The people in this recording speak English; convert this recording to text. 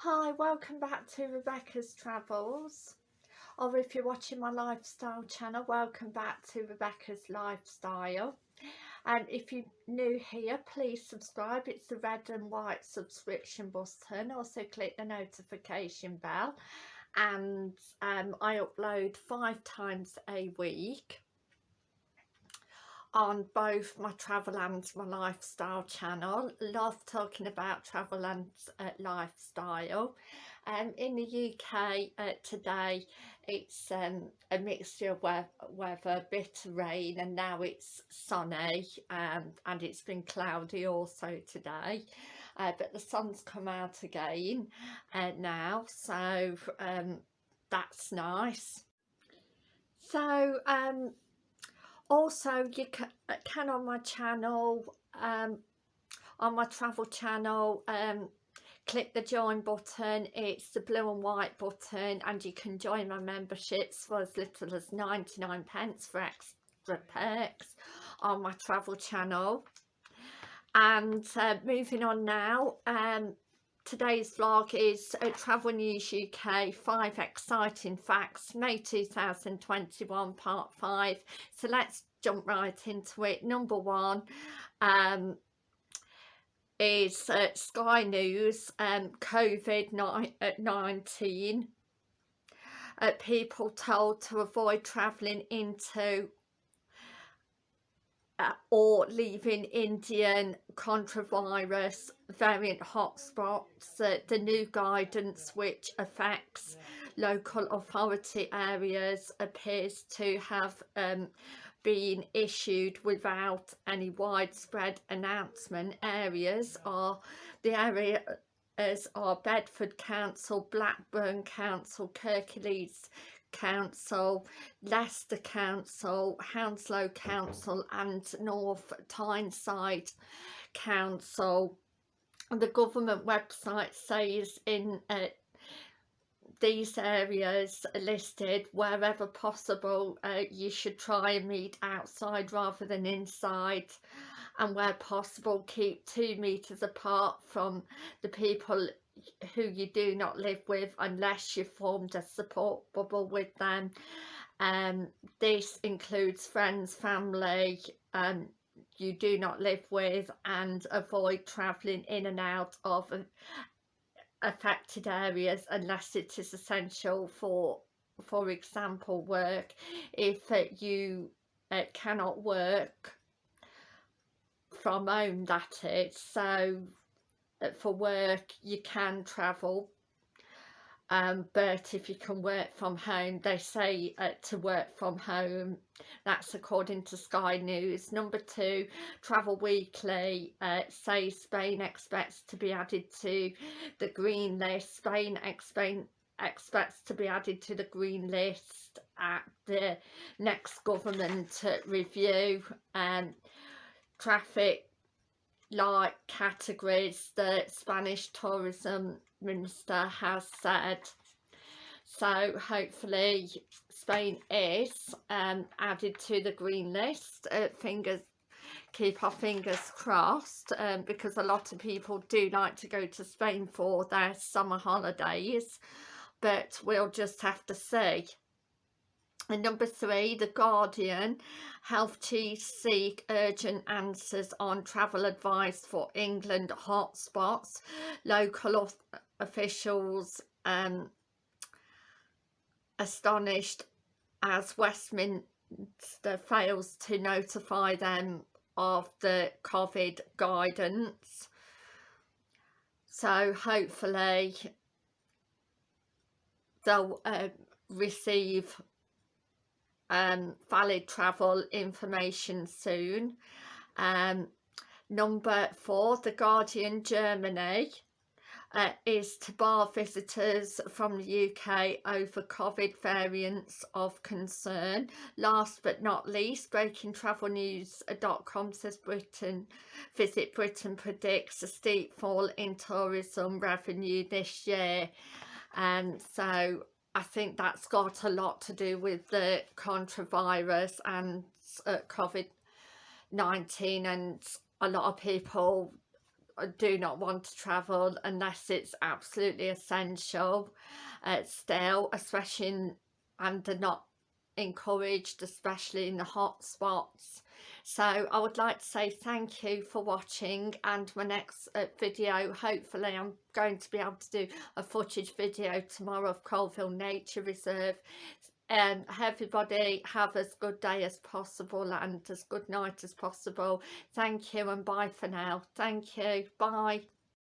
Hi, welcome back to Rebecca's Travels. Or if you're watching my lifestyle channel, welcome back to Rebecca's Lifestyle. And if you're new here, please subscribe, it's the red and white subscription button, also click the notification bell. And um, I upload five times a week on both my travel and my lifestyle channel. Love talking about travel and uh, lifestyle. Um, in the UK uh, today it's um, a mixture of we weather bit of rain and now it's sunny um, and it's been cloudy also today. Uh, but the sun's come out again uh, now so um, that's nice. So um, also you can, uh, can on my channel um, on my travel channel um, click the join button. It's the blue and white button and you can join my memberships for as little as 99 pence for extra perks on my travel channel. And uh, moving on now um, today's vlog is uh, Travel News UK 5 exciting facts May 2021 part 5 so let's jump right into it. Number one um, is uh, Sky News um, COVID-19 uh, people told to avoid travelling into uh, or leaving Indian coronavirus variant hotspots, uh, the new guidance which affects local authority areas appears to have um, been issued without any widespread announcement. Areas are the areas are Bedford Council, Blackburn Council, Kirklees Council, Leicester Council, Hounslow Council and North Tyneside Council. The government website says in uh, these areas listed wherever possible uh, you should try and meet outside rather than inside and where possible keep two meters apart from the people who you do not live with unless you've formed a support bubble with them. Um, this includes friends family um, you do not live with and avoid travelling in and out of affected areas unless it is essential for for example work. If uh, you uh, cannot work from home that is. So for work you can travel. Um, but if you can work from home they say uh, to work from home that's according to Sky News. Number two Travel Weekly. Uh, says Spain expects to be added to the green list. Spain expect, expects to be added to the green list at the next government review. And um, traffic like categories that Spanish tourism minister has said. So hopefully Spain is um, added to the green list uh, fingers keep our fingers crossed um, because a lot of people do like to go to Spain for their summer holidays but we'll just have to see and number three, The Guardian, health chiefs seek urgent answers on travel advice for England hotspots. Local officials um, astonished as Westminster fails to notify them of the COVID guidance. So hopefully they'll uh, receive um, valid travel information soon. Um, number four, The Guardian Germany uh, is to bar visitors from the UK over COVID variants of concern. Last but not least, breakingtravelnews.com says Britain, Visit Britain predicts a steep fall in tourism revenue this year. Um, so I think that's got a lot to do with the contravirus and uh, COVID-19 and a lot of people uh, do not want to travel unless it's absolutely essential. Uh, still especially in, and they're not encouraged especially in the hot spots so I would like to say thank you for watching and my next uh, video hopefully I'm going to be able to do a footage video tomorrow of Colville Nature Reserve. And um, everybody have as good day as possible and as good night as possible. Thank you and bye for now. Thank you. Bye